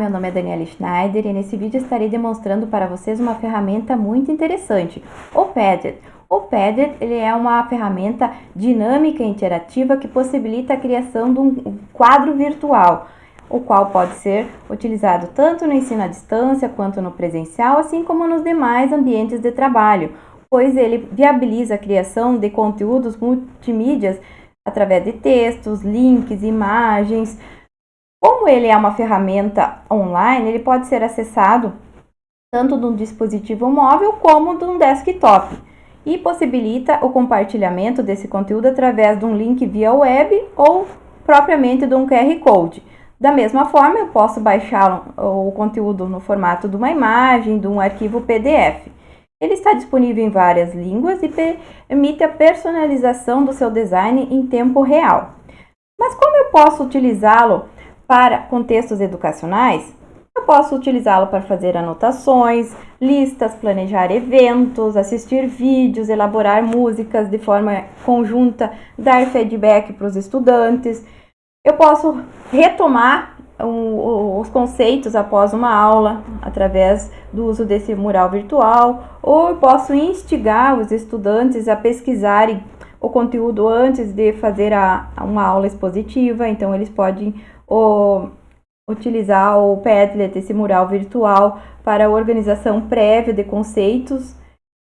meu nome é Daniela Schneider e nesse vídeo estarei demonstrando para vocês uma ferramenta muito interessante, o Padlet. O Padlet ele é uma ferramenta dinâmica e interativa que possibilita a criação de um quadro virtual, o qual pode ser utilizado tanto no ensino à distância quanto no presencial, assim como nos demais ambientes de trabalho, pois ele viabiliza a criação de conteúdos multimídias através de textos, links, imagens, como ele é uma ferramenta online, ele pode ser acessado tanto de um dispositivo móvel como de um desktop e possibilita o compartilhamento desse conteúdo através de um link via web ou propriamente de um QR Code. Da mesma forma, eu posso baixar o conteúdo no formato de uma imagem, de um arquivo PDF. Ele está disponível em várias línguas e permite a personalização do seu design em tempo real. Mas como eu posso utilizá-lo para contextos educacionais, eu posso utilizá-lo para fazer anotações, listas, planejar eventos, assistir vídeos, elaborar músicas de forma conjunta, dar feedback para os estudantes. Eu posso retomar os conceitos após uma aula através do uso desse mural virtual, ou eu posso instigar os estudantes a pesquisarem o conteúdo antes de fazer a, uma aula expositiva, então eles podem o, utilizar o Padlet, esse mural virtual, para organização prévia de conceitos.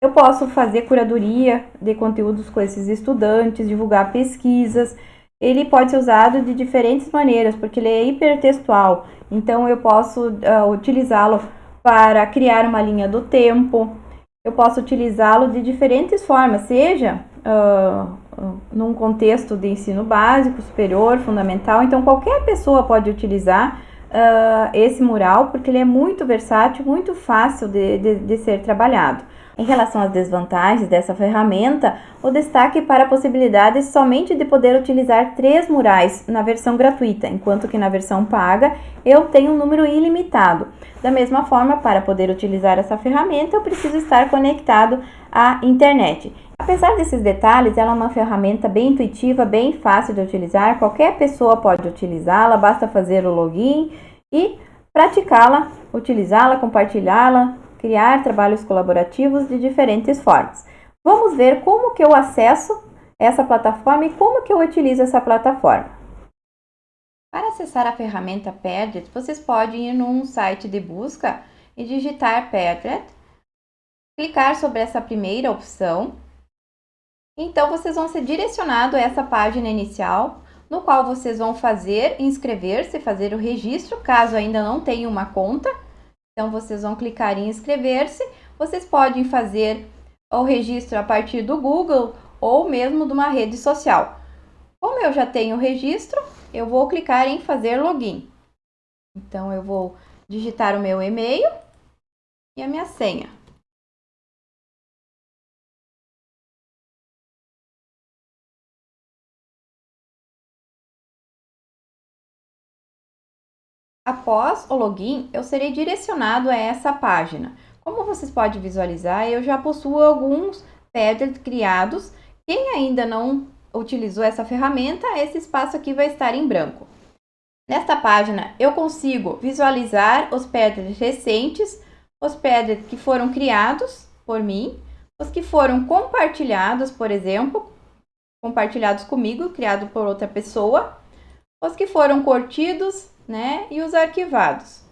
Eu posso fazer curadoria de conteúdos com esses estudantes, divulgar pesquisas. Ele pode ser usado de diferentes maneiras, porque ele é hipertextual. Então, eu posso uh, utilizá-lo para criar uma linha do tempo. Eu posso utilizá-lo de diferentes formas, seja uh, num contexto de ensino básico, superior, fundamental. Então, qualquer pessoa pode utilizar uh, esse mural, porque ele é muito versátil, muito fácil de, de, de ser trabalhado. Em relação às desvantagens dessa ferramenta, o destaque para a possibilidade somente de poder utilizar três murais na versão gratuita, enquanto que na versão paga eu tenho um número ilimitado. Da mesma forma, para poder utilizar essa ferramenta, eu preciso estar conectado à internet. Apesar desses detalhes, ela é uma ferramenta bem intuitiva, bem fácil de utilizar, qualquer pessoa pode utilizá-la, basta fazer o login e praticá-la, utilizá-la, compartilhá-la, criar trabalhos colaborativos de diferentes formas. Vamos ver como que eu acesso essa plataforma e como que eu utilizo essa plataforma. Para acessar a ferramenta Padlet, vocês podem ir num site de busca e digitar Padlet, clicar sobre essa primeira opção então, vocês vão ser direcionados a essa página inicial, no qual vocês vão fazer, inscrever-se, fazer o registro, caso ainda não tenham uma conta. Então, vocês vão clicar em inscrever-se. Vocês podem fazer o registro a partir do Google ou mesmo de uma rede social. Como eu já tenho o registro, eu vou clicar em fazer login. Então, eu vou digitar o meu e-mail e a minha senha. Após o login, eu serei direcionado a essa página. Como vocês podem visualizar, eu já possuo alguns Padlet criados. Quem ainda não utilizou essa ferramenta, esse espaço aqui vai estar em branco. Nesta página, eu consigo visualizar os Padlets recentes, os Padlets que foram criados por mim, os que foram compartilhados, por exemplo, compartilhados comigo, criado por outra pessoa, os que foram curtidos, né? E os arquivados.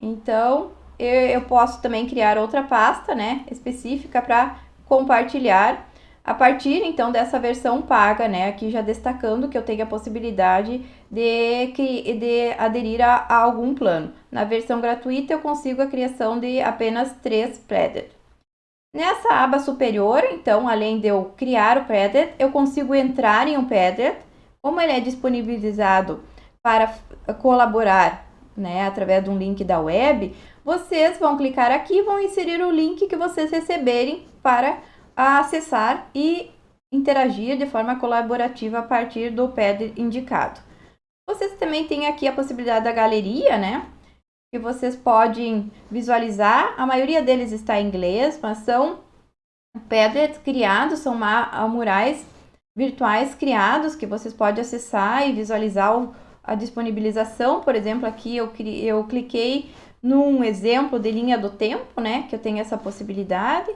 Então, eu, eu posso também criar outra pasta, né? Específica para compartilhar a partir então dessa versão paga, né? Aqui já destacando que eu tenho a possibilidade de, de aderir a, a algum plano. Na versão gratuita eu consigo a criação de apenas três Predit. Nessa aba superior, então, além de eu criar o Predit, eu consigo entrar em um Predit. Como ele é disponibilizado para colaborar né, através de um link da web, vocês vão clicar aqui e vão inserir o link que vocês receberem para acessar e interagir de forma colaborativa a partir do pad indicado. Vocês também têm aqui a possibilidade da galeria, né? Que vocês podem visualizar. A maioria deles está em inglês, mas são pedras criados, são murais virtuais criados que vocês podem acessar e visualizar o, a disponibilização, por exemplo, aqui eu, eu cliquei num exemplo de linha do tempo, né, que eu tenho essa possibilidade.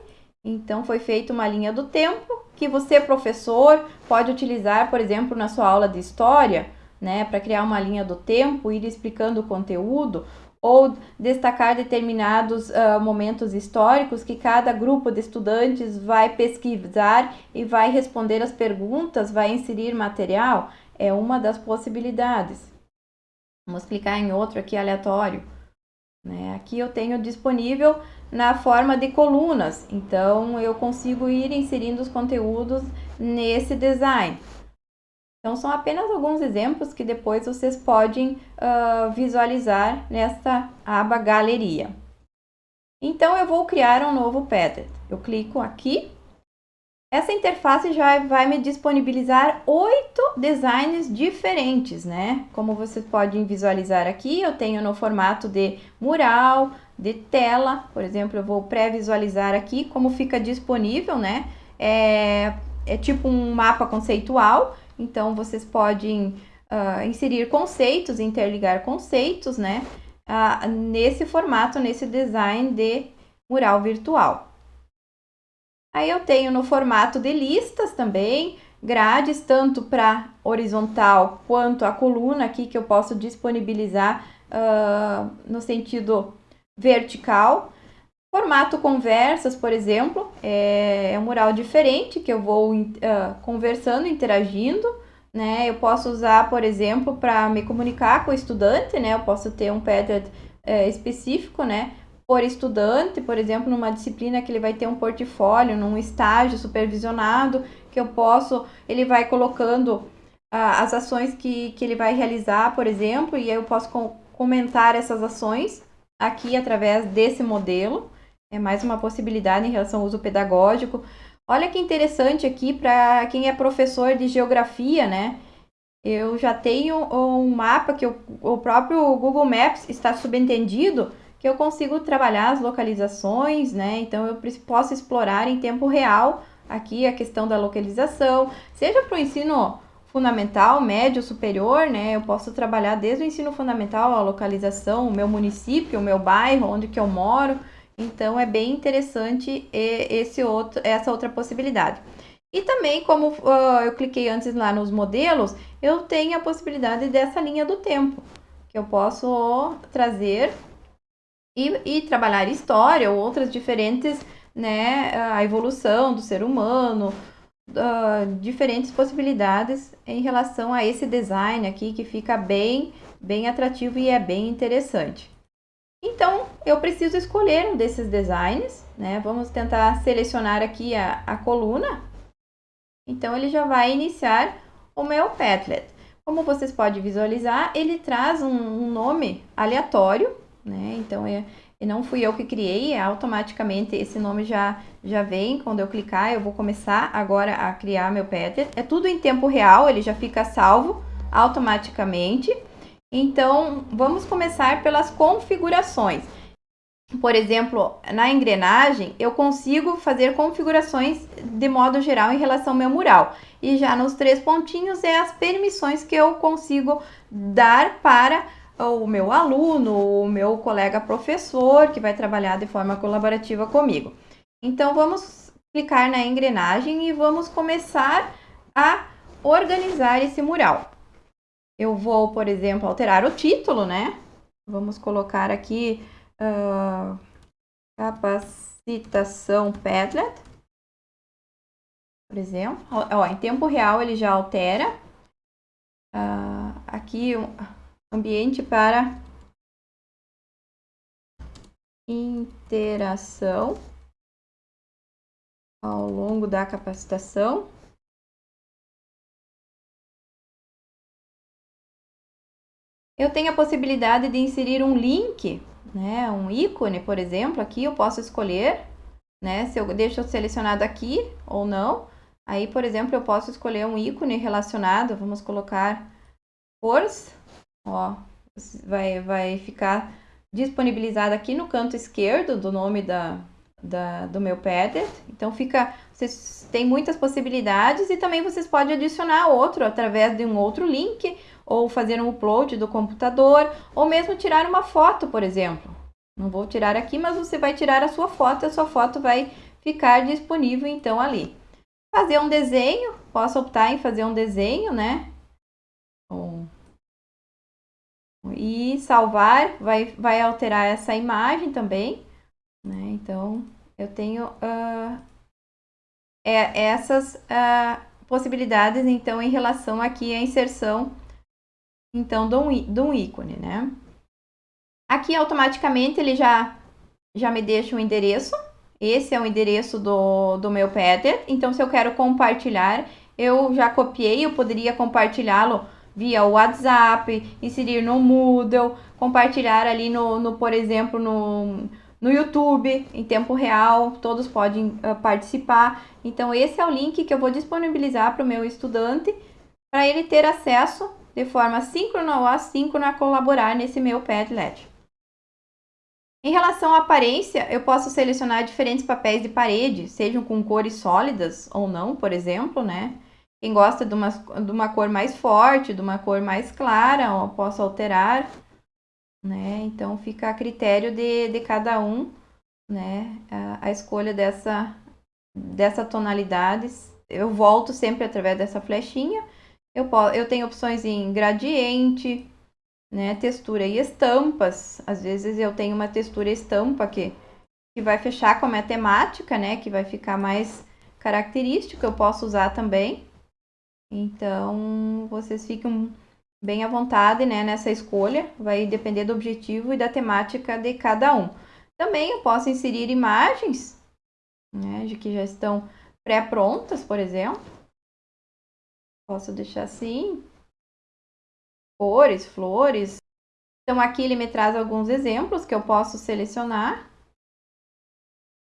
Então, foi feita uma linha do tempo que você, professor, pode utilizar, por exemplo, na sua aula de história, né, para criar uma linha do tempo, ir explicando o conteúdo, ou destacar determinados uh, momentos históricos que cada grupo de estudantes vai pesquisar e vai responder as perguntas, vai inserir material, é uma das possibilidades. Vamos clicar em outro aqui aleatório. Né? Aqui eu tenho disponível na forma de colunas, então eu consigo ir inserindo os conteúdos nesse design. Então, são apenas alguns exemplos que depois vocês podem uh, visualizar nesta aba Galeria. Então, eu vou criar um novo Padlet. Eu clico aqui. Essa interface já vai me disponibilizar oito designs diferentes, né? Como vocês podem visualizar aqui, eu tenho no formato de mural, de tela. Por exemplo, eu vou pré-visualizar aqui como fica disponível, né? É, é tipo um mapa conceitual então, vocês podem uh, inserir conceitos, interligar conceitos, né? Uh, nesse formato, nesse design de mural virtual. Aí eu tenho no formato de listas também, grades, tanto para horizontal quanto a coluna aqui, que eu posso disponibilizar uh, no sentido vertical. Formato conversas, por exemplo, é, é um mural diferente que eu vou uh, conversando, interagindo. Né? Eu posso usar, por exemplo, para me comunicar com o estudante, né? Eu posso ter um Padlet é, específico, né? Por estudante, por exemplo, numa disciplina que ele vai ter um portfólio, num estágio supervisionado, que eu posso, ele vai colocando uh, as ações que, que ele vai realizar, por exemplo, e aí eu posso com, comentar essas ações aqui através desse modelo. É mais uma possibilidade em relação ao uso pedagógico. Olha que interessante aqui para quem é professor de geografia, né? Eu já tenho um mapa que o próprio Google Maps está subentendido que eu consigo trabalhar as localizações, né? Então eu posso explorar em tempo real aqui a questão da localização, seja para o ensino fundamental, médio, superior, né? Eu posso trabalhar desde o ensino fundamental, a localização, o meu município, o meu bairro, onde que eu moro. Então, é bem interessante esse outro, essa outra possibilidade. E também, como uh, eu cliquei antes lá nos modelos, eu tenho a possibilidade dessa linha do tempo, que eu posso trazer e, e trabalhar história ou outras diferentes, né, a evolução do ser humano, uh, diferentes possibilidades em relação a esse design aqui, que fica bem, bem atrativo e é bem interessante. Então, eu preciso escolher um desses designs, né? Vamos tentar selecionar aqui a, a coluna. Então, ele já vai iniciar o meu Padlet. Como vocês podem visualizar, ele traz um, um nome aleatório, né? Então, é, não fui eu que criei, é automaticamente esse nome já, já vem. Quando eu clicar, eu vou começar agora a criar meu Padlet. É tudo em tempo real, ele já fica salvo automaticamente. Então, vamos começar pelas configurações. Por exemplo, na engrenagem, eu consigo fazer configurações de modo geral em relação ao meu mural. E já nos três pontinhos é as permissões que eu consigo dar para o meu aluno, o meu colega professor, que vai trabalhar de forma colaborativa comigo. Então, vamos clicar na engrenagem e vamos começar a organizar esse mural. Eu vou, por exemplo, alterar o título, né? Vamos colocar aqui uh, capacitação Padlet. Por exemplo, ó, em tempo real ele já altera. Uh, aqui ambiente para interação ao longo da capacitação. Eu tenho a possibilidade de inserir um link, né, um ícone, por exemplo, aqui eu posso escolher, né, se eu deixo selecionado aqui ou não. Aí, por exemplo, eu posso escolher um ícone relacionado, vamos colocar cores, ó, vai, vai ficar disponibilizado aqui no canto esquerdo do nome da, da, do meu Padlet. Então, fica, vocês têm muitas possibilidades e também vocês podem adicionar outro através de um outro link ou fazer um upload do computador, ou mesmo tirar uma foto, por exemplo. Não vou tirar aqui, mas você vai tirar a sua foto, a sua foto vai ficar disponível então ali. Fazer um desenho, posso optar em fazer um desenho, né? E salvar vai, vai alterar essa imagem também, né? Então, eu tenho uh, é, essas uh, possibilidades, então, em relação aqui à inserção, então, de um, de um ícone, né? Aqui, automaticamente, ele já, já me deixa o um endereço. Esse é o endereço do, do meu Padlet. Então, se eu quero compartilhar, eu já copiei, eu poderia compartilhá-lo via WhatsApp, inserir no Moodle, compartilhar ali no, no por exemplo, no, no YouTube em tempo real, todos podem uh, participar. Então, esse é o link que eu vou disponibilizar para o meu estudante, para ele ter acesso de forma síncrona ou assíncrona a colaborar nesse meu Padlet. Em relação à aparência, eu posso selecionar diferentes papéis de parede, sejam com cores sólidas ou não, por exemplo, né? Quem gosta de uma, de uma cor mais forte, de uma cor mais clara, eu posso alterar, né? Então, fica a critério de, de cada um, né? A, a escolha dessa, dessa tonalidade. Eu volto sempre através dessa flechinha. Eu, eu tenho opções em gradiente, né? Textura e estampas. Às vezes eu tenho uma textura estampa que, que vai fechar com a minha temática, né? Que vai ficar mais característico. Eu posso usar também. Então, vocês ficam bem à vontade né, nessa escolha, vai depender do objetivo e da temática de cada um. Também eu posso inserir imagens, né, de que já estão pré-prontas, por exemplo. Posso deixar assim, cores, flores. Então, aqui ele me traz alguns exemplos que eu posso selecionar.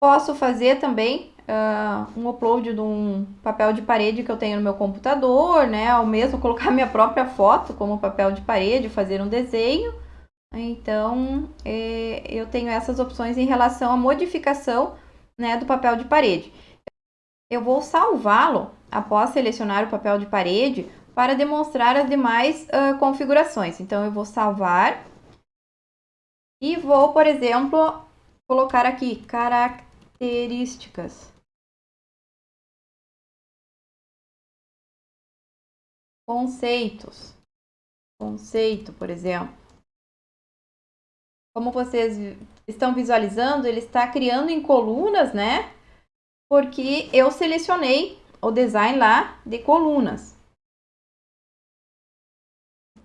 Posso fazer também uh, um upload de um papel de parede que eu tenho no meu computador, né? Ou mesmo colocar minha própria foto como papel de parede, fazer um desenho. Então, é, eu tenho essas opções em relação à modificação né, do papel de parede. Eu vou salvá-lo após selecionar o papel de parede para demonstrar as demais uh, configurações. Então, eu vou salvar e vou, por exemplo, colocar aqui características. Conceitos. Conceito, por exemplo. Como vocês estão visualizando, ele está criando em colunas, né? Porque eu selecionei o design lá de colunas.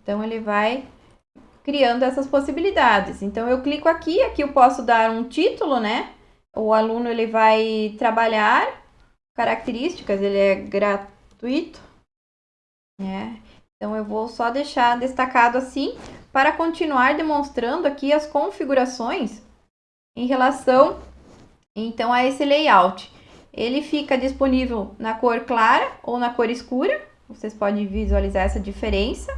Então, ele vai criando essas possibilidades. Então, eu clico aqui, aqui eu posso dar um título, né? O aluno, ele vai trabalhar características, ele é gratuito. É. Então, eu vou só deixar destacado assim para continuar demonstrando aqui as configurações em relação então a esse layout. Ele fica disponível na cor clara ou na cor escura. Vocês podem visualizar essa diferença.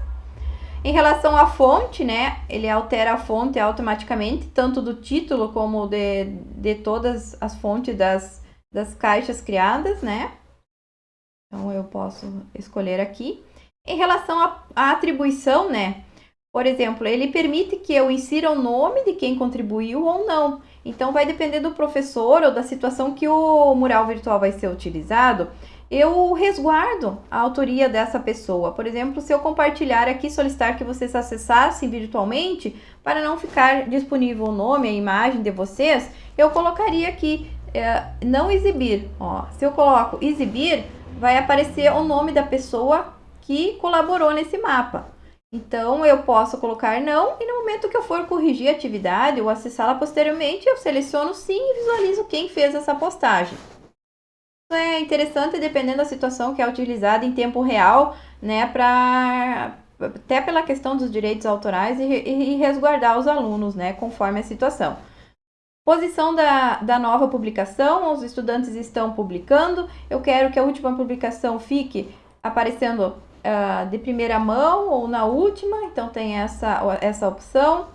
Em relação à fonte, né, ele altera a fonte automaticamente, tanto do título como de, de todas as fontes das, das caixas criadas, né? Então, eu posso escolher aqui. Em relação à atribuição, né? Por exemplo, ele permite que eu insira o nome de quem contribuiu ou não. Então, vai depender do professor ou da situação que o mural virtual vai ser utilizado. Eu resguardo a autoria dessa pessoa. Por exemplo, se eu compartilhar aqui, solicitar que vocês acessassem virtualmente, para não ficar disponível o nome, a imagem de vocês, eu colocaria aqui, é, não exibir. Ó, se eu coloco exibir, vai aparecer o nome da pessoa que colaborou nesse mapa. Então, eu posso colocar não e no momento que eu for corrigir a atividade ou acessá-la posteriormente, eu seleciono sim e visualizo quem fez essa postagem. Isso é interessante dependendo da situação que é utilizada em tempo real, né, para até pela questão dos direitos autorais e, e, resguardar os alunos, né, conforme a situação. Posição da, da nova publicação, os estudantes estão publicando, eu quero que a última publicação fique aparecendo uh, de primeira mão ou na última, então tem essa, essa opção.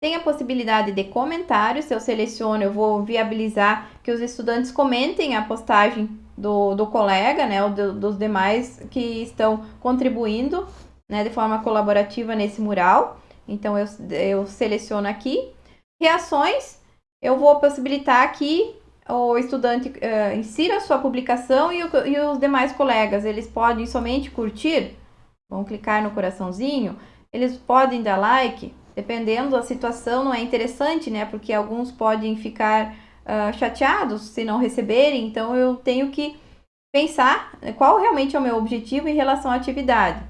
Tem a possibilidade de comentários, se eu seleciono, eu vou viabilizar que os estudantes comentem a postagem do, do colega, né, ou do, dos demais que estão contribuindo né, de forma colaborativa nesse mural. Então, eu, eu seleciono aqui. Reações, eu vou possibilitar que o estudante uh, insira a sua publicação e, o, e os demais colegas, eles podem somente curtir, vão clicar no coraçãozinho, eles podem dar like, dependendo da situação, não é interessante, né? Porque alguns podem ficar uh, chateados se não receberem, então eu tenho que pensar qual realmente é o meu objetivo em relação à atividade.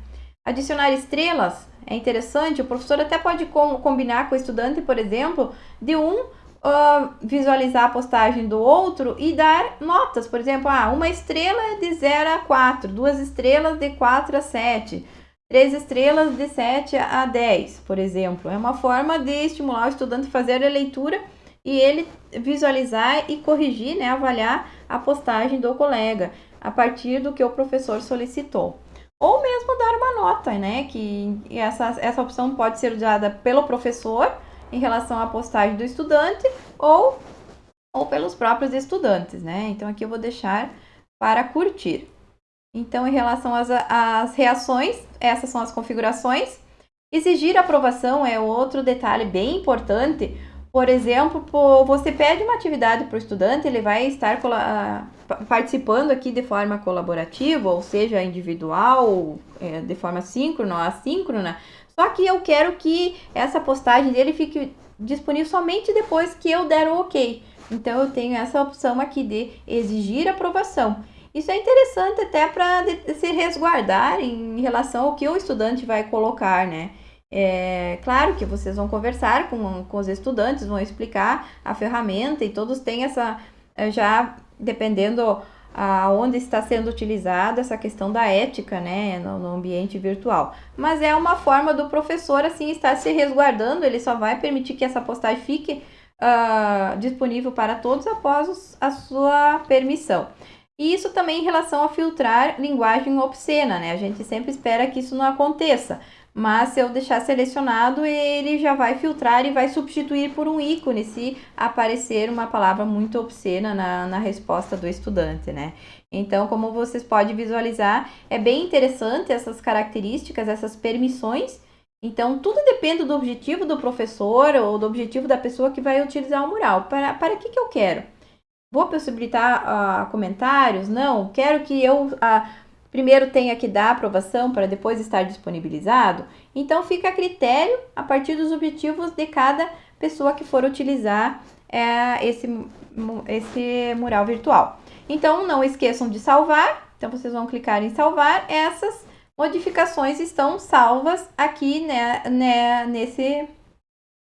Adicionar estrelas é interessante, o professor até pode com, combinar com o estudante, por exemplo, de um uh, visualizar a postagem do outro e dar notas. Por exemplo, ah, uma estrela é de 0 a 4, duas estrelas de 4 a 7, três estrelas de 7 a 10, por exemplo. É uma forma de estimular o estudante a fazer a leitura e ele visualizar e corrigir, né, avaliar a postagem do colega a partir do que o professor solicitou. Ou mesmo dar uma nota, né, que essa, essa opção pode ser usada pelo professor em relação à postagem do estudante ou, ou pelos próprios estudantes, né? Então aqui eu vou deixar para curtir. Então, em relação às, às reações, essas são as configurações. Exigir aprovação é outro detalhe bem importante. Por exemplo, você pede uma atividade para o estudante, ele vai estar participando aqui de forma colaborativa, ou seja, individual, é, de forma síncrona ou assíncrona, só que eu quero que essa postagem dele fique disponível somente depois que eu der o ok. Então, eu tenho essa opção aqui de exigir aprovação. Isso é interessante até para se resguardar em relação ao que o estudante vai colocar, né? É claro que vocês vão conversar com, com os estudantes, vão explicar a ferramenta e todos têm essa, já dependendo aonde está sendo utilizada essa questão da ética, né, no, ambiente virtual. Mas é uma forma do professor, assim, estar se resguardando, ele só vai permitir que essa postagem fique uh, disponível para todos após a sua permissão. E isso também em relação a filtrar linguagem obscena, né, a gente sempre espera que isso não aconteça, mas se eu deixar selecionado, ele já vai filtrar e vai substituir por um ícone se aparecer uma palavra muito obscena na, na resposta do estudante, né? Então, como vocês podem visualizar, é bem interessante essas características, essas permissões. Então, tudo depende do objetivo do professor ou do objetivo da pessoa que vai utilizar o mural. Para, para que, que eu quero? Vou possibilitar uh, comentários? Não. Quero que eu... Uh, primeiro tenha que dar aprovação para depois estar disponibilizado, então fica a critério a partir dos objetivos de cada pessoa que for utilizar é, esse, esse mural virtual. Então, não esqueçam de salvar, então vocês vão clicar em salvar, essas modificações estão salvas aqui né, né, nesse,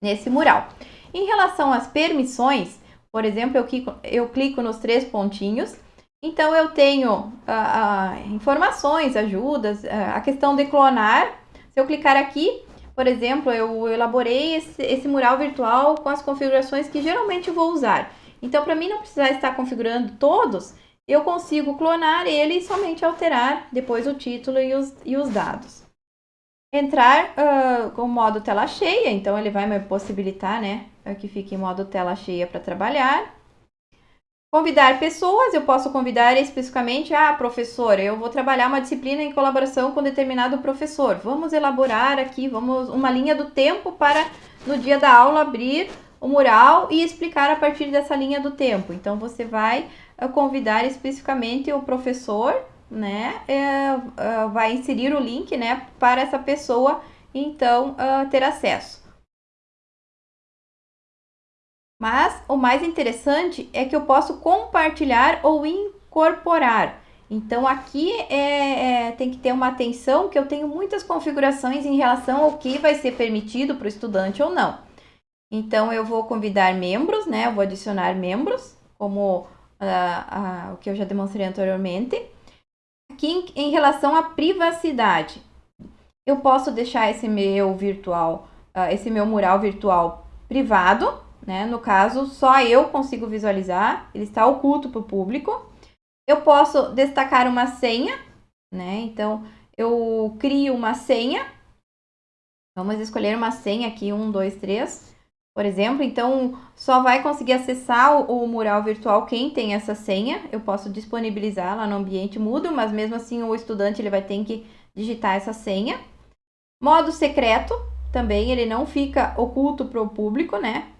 nesse mural. Em relação às permissões, por exemplo, eu clico, eu clico nos três pontinhos, então, eu tenho ah, ah, informações, ajudas, ah, a questão de clonar. Se eu clicar aqui, por exemplo, eu elaborei esse, esse mural virtual com as configurações que geralmente vou usar. Então, para mim não precisar estar configurando todos, eu consigo clonar ele e somente alterar depois o título e os, e os dados. Entrar uh, com o modo tela cheia, então ele vai me possibilitar né, que fique em modo tela cheia para trabalhar. Convidar pessoas, eu posso convidar especificamente, ah, professor, eu vou trabalhar uma disciplina em colaboração com determinado professor. Vamos elaborar aqui, vamos uma linha do tempo para no dia da aula abrir o mural e explicar a partir dessa linha do tempo. Então você vai uh, convidar especificamente o professor, né? Uh, uh, vai inserir o link, né, para essa pessoa então ter acesso. Mas o mais interessante é que eu posso compartilhar ou incorporar. Então aqui é, é, tem que ter uma atenção que eu tenho muitas configurações em relação ao que vai ser permitido para o estudante ou não. Então eu vou convidar membros, né? Eu vou adicionar membros, como uh, uh, o que eu já demonstrei anteriormente. Aqui em, em relação à privacidade, eu posso deixar esse meu virtual, uh, esse meu mural virtual privado, né? No caso, só eu consigo visualizar, ele está oculto para o público. Eu posso destacar uma senha, né? Então, eu crio uma senha. Vamos escolher uma senha aqui, um, dois, três, por exemplo. Então, só vai conseguir acessar o, o mural virtual quem tem essa senha. Eu posso disponibilizar lá no ambiente mudo, mas mesmo assim o estudante ele vai ter que digitar essa senha. Modo secreto, também ele não fica oculto para o público, né?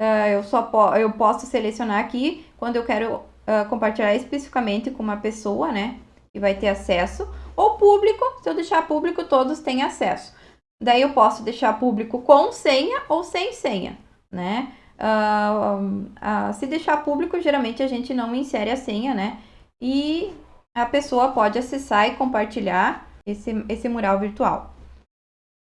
Uh, eu só po eu posso selecionar aqui quando eu quero uh, compartilhar especificamente com uma pessoa, né? Que vai ter acesso. Ou público, se eu deixar público, todos têm acesso. Daí eu posso deixar público com senha ou sem senha, né? Uh, se deixar público, geralmente a gente não insere a senha, né? E a pessoa pode acessar e compartilhar esse, esse mural virtual.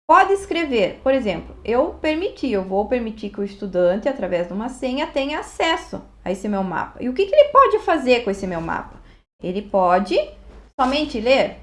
Pode escrever, por exemplo, eu permiti, eu vou permitir que o estudante, através de uma senha, tenha acesso a esse meu mapa. E o que, que ele pode fazer com esse meu mapa? Ele pode somente ler,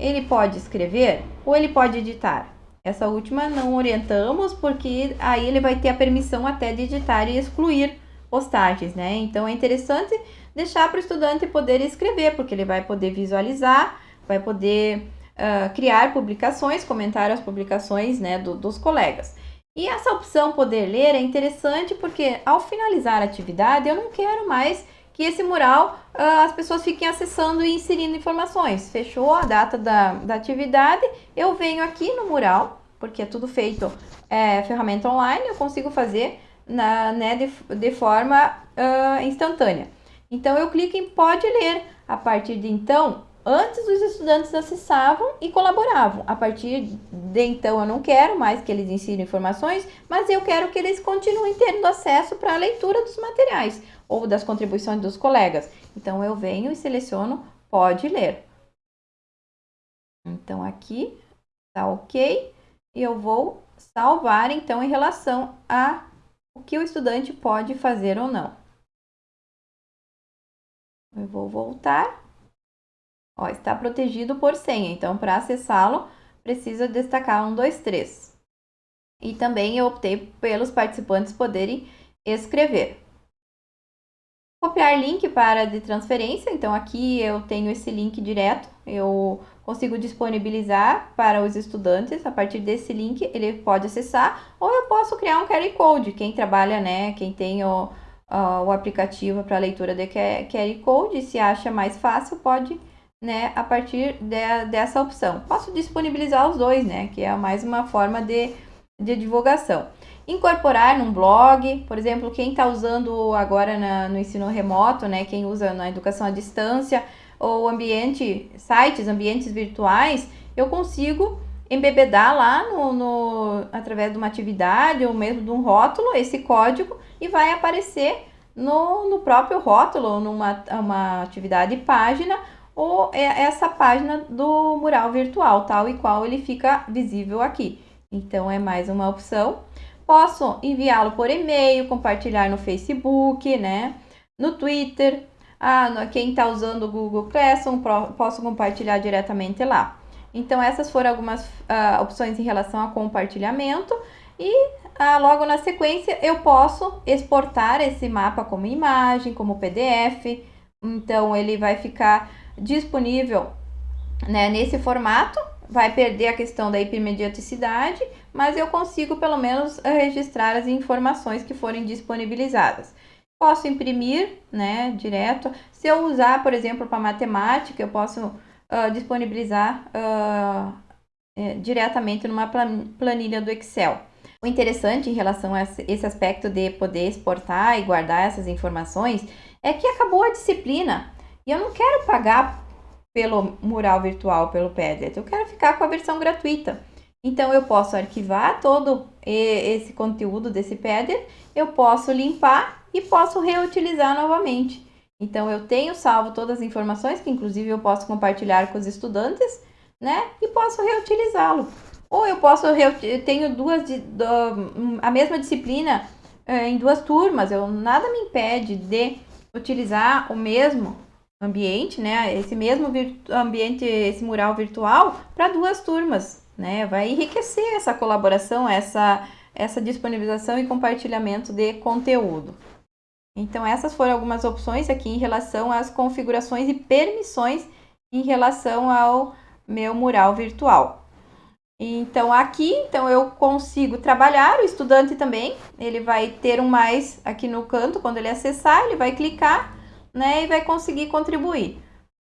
ele pode escrever ou ele pode editar. Essa última não orientamos porque aí ele vai ter a permissão até de editar e excluir postagens, né? Então é interessante deixar para o estudante poder escrever, porque ele vai poder visualizar, vai poder uh, criar publicações, comentar as publicações né, do, dos colegas. E essa opção poder ler é interessante porque ao finalizar a atividade eu não quero mais que esse mural uh, as pessoas fiquem acessando e inserindo informações. Fechou a data da, da atividade, eu venho aqui no mural, porque é tudo feito é, ferramenta online, eu consigo fazer na, né, de, de forma uh, instantânea. Então eu clico em pode ler. A partir de então, Antes os estudantes acessavam e colaboravam. A partir de então eu não quero mais que eles ensinem informações, mas eu quero que eles continuem tendo acesso para a leitura dos materiais ou das contribuições dos colegas. Então eu venho e seleciono pode ler. Então aqui tá OK e eu vou salvar então em relação a o que o estudante pode fazer ou não. Eu vou voltar Ó, está protegido por senha, então para acessá-lo precisa destacar um, dois, três. E também eu optei pelos participantes poderem escrever. Copiar link para de transferência, então aqui eu tenho esse link direto, eu consigo disponibilizar para os estudantes, a partir desse link ele pode acessar, ou eu posso criar um QR Code, quem trabalha, né, quem tem o, uh, o aplicativo para leitura de QR Code, se acha mais fácil, pode né, a partir de, dessa opção. Posso disponibilizar os dois, né, que é mais uma forma de, de divulgação. Incorporar num blog, por exemplo, quem está usando agora na, no ensino remoto, né, quem usa na educação à distância, ou ambiente, sites, ambientes virtuais, eu consigo embebedar lá no, no, através de uma atividade ou mesmo de um rótulo esse código e vai aparecer no, no próprio rótulo, numa uma atividade página, ou é essa página do mural virtual, tal e qual ele fica visível aqui. Então, é mais uma opção. Posso enviá-lo por e-mail, compartilhar no Facebook, né? No Twitter. Ah, quem está usando o Google Classroom, posso compartilhar diretamente lá. Então, essas foram algumas uh, opções em relação a compartilhamento. E ah, logo na sequência, eu posso exportar esse mapa como imagem, como PDF. Então, ele vai ficar disponível né, nesse formato, vai perder a questão da hipermediaticidade, mas eu consigo pelo menos registrar as informações que forem disponibilizadas. Posso imprimir, né, direto. Se eu usar, por exemplo, para matemática, eu posso uh, disponibilizar uh, é, diretamente numa planilha do Excel. O interessante em relação a esse aspecto de poder exportar e guardar essas informações é que acabou a disciplina. E eu não quero pagar pelo mural virtual, pelo Padlet, eu quero ficar com a versão gratuita. Então, eu posso arquivar todo esse conteúdo desse Padlet, eu posso limpar e posso reutilizar novamente. Então, eu tenho salvo todas as informações, que inclusive eu posso compartilhar com os estudantes, né? E posso reutilizá-lo. Ou eu posso, eu tenho duas, a mesma disciplina eh, em duas turmas, eu, nada me impede de utilizar o mesmo ambiente, né? Esse mesmo ambiente, esse mural virtual para duas turmas, né? Vai enriquecer essa colaboração, essa essa disponibilização e compartilhamento de conteúdo. Então essas foram algumas opções aqui em relação às configurações e permissões em relação ao meu mural virtual. Então aqui, então eu consigo trabalhar, o estudante também, ele vai ter um mais aqui no canto, quando ele acessar, ele vai clicar né? E vai conseguir contribuir.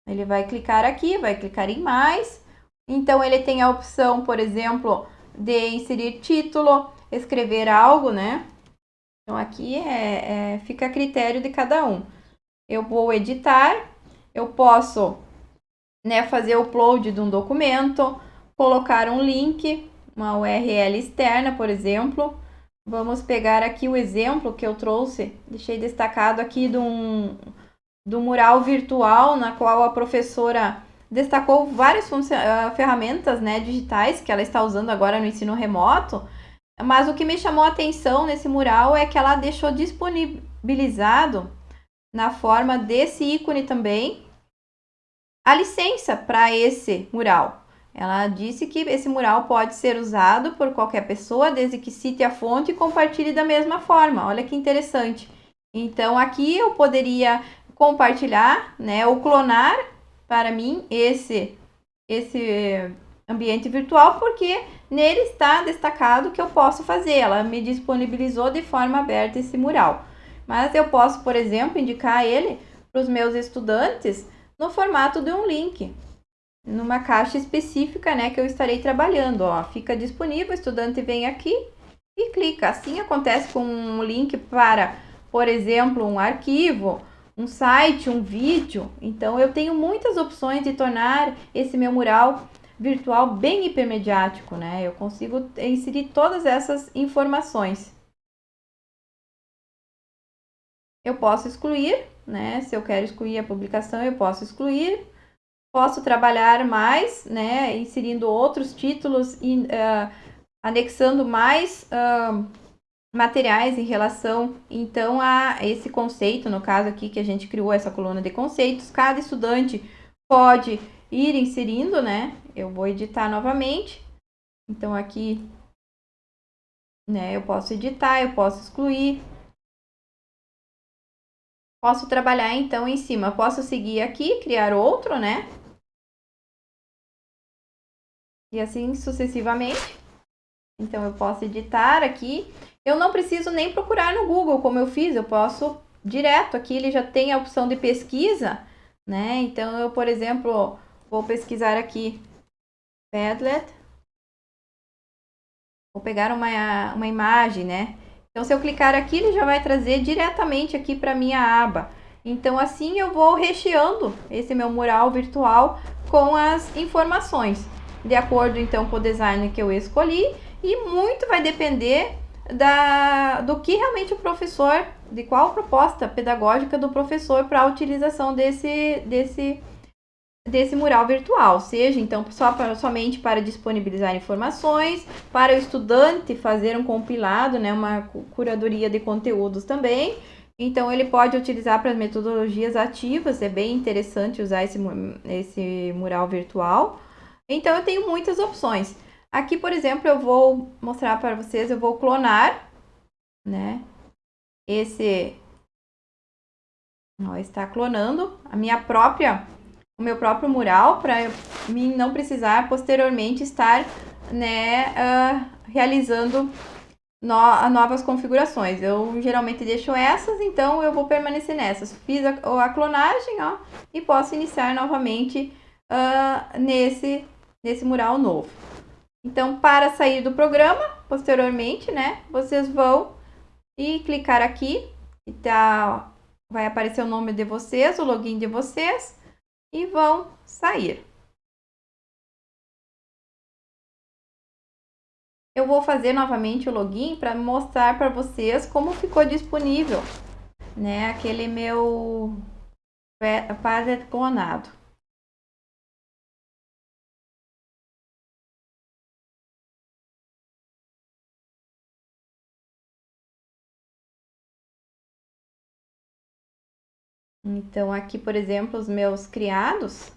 Ele vai clicar aqui, vai clicar em mais, Então, ele tem a opção, por exemplo, de inserir título, escrever algo, né? Então, aqui é, é, fica a critério de cada um. Eu vou editar, eu posso né, fazer o upload de um documento, colocar um link, uma URL externa, por exemplo. Vamos pegar aqui o exemplo que eu trouxe, deixei destacado aqui de um, do mural virtual, na qual a professora destacou várias ah, ferramentas né, digitais que ela está usando agora no ensino remoto, mas o que me chamou a atenção nesse mural é que ela deixou disponibilizado na forma desse ícone também a licença para esse mural. Ela disse que esse mural pode ser usado por qualquer pessoa, desde que cite a fonte e compartilhe da mesma forma. Olha que interessante. Então, aqui eu poderia compartilhar, né, ou clonar para mim esse, esse ambiente virtual, porque nele está destacado que eu posso fazer. Ela me disponibilizou de forma aberta esse mural. Mas eu posso, por exemplo, indicar ele para os meus estudantes no formato de um link, numa caixa específica né, que eu estarei trabalhando. Ó. Fica disponível, o estudante vem aqui e clica. Assim acontece com um link para, por exemplo, um arquivo, um site, um vídeo. Então, eu tenho muitas opções de tornar esse meu mural virtual bem hipermediático, né? Eu consigo inserir todas essas informações. Eu posso excluir, né? Se eu quero excluir a publicação, eu posso excluir. Posso trabalhar mais, né? Inserindo outros títulos e uh, anexando mais uh, materiais em relação, então, a esse conceito, no caso aqui que a gente criou essa coluna de conceitos. Cada estudante pode ir inserindo, né? Eu vou editar novamente. Então, aqui, né? Eu posso editar, eu posso excluir, Posso trabalhar então em cima. Posso seguir aqui, criar outro, né? E assim sucessivamente. Então, eu posso editar aqui. Eu não preciso nem procurar no Google, como eu fiz. Eu posso direto aqui, ele já tem a opção de pesquisa, né? Então, eu, por exemplo, vou pesquisar aqui Padlet. Vou pegar uma, uma imagem, né? Então, se eu clicar aqui, ele já vai trazer diretamente aqui para minha aba. Então, assim eu vou recheando esse meu mural virtual com as informações, de acordo então com o design que eu escolhi. E muito vai depender da, do que realmente o professor, de qual proposta pedagógica do professor para a utilização desse, desse desse mural virtual, seja então só para, somente para disponibilizar informações, para o estudante fazer um compilado, né, uma curadoria de conteúdos também. Então ele pode utilizar para as metodologias ativas, é bem interessante usar esse, esse mural virtual. Então eu tenho muitas opções. Aqui, por exemplo, eu vou mostrar para vocês, eu vou clonar, né, esse... Ó, está clonando a minha própria o meu próprio mural para mim não precisar posteriormente estar né, uh, realizando no, novas configurações. Eu geralmente deixo essas, então eu vou permanecer nessas. Fiz a, a clonagem ó, e posso iniciar novamente uh, nesse, nesse mural novo. Então, para sair do programa, posteriormente, né, vocês vão e clicar aqui, e tá, vai aparecer o nome de vocês, o login de vocês, e vão sair. Eu vou fazer novamente o login para mostrar para vocês como ficou disponível, né, aquele meu Padlet clonado. Então, aqui, por exemplo, os meus criados.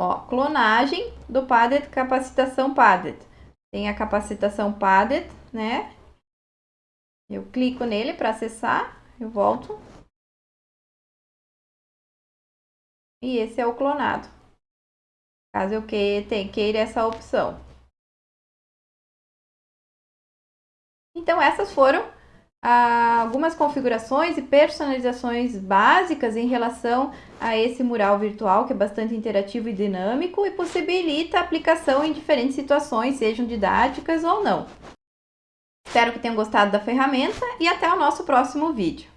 Ó, clonagem do Padlet, capacitação Padlet. Tem a capacitação Padlet, né? Eu clico nele para acessar, eu volto. E esse é o clonado. Caso eu queira essa opção. Então, essas foram algumas configurações e personalizações básicas em relação a esse mural virtual, que é bastante interativo e dinâmico e possibilita aplicação em diferentes situações, sejam didáticas ou não. Espero que tenham gostado da ferramenta e até o nosso próximo vídeo.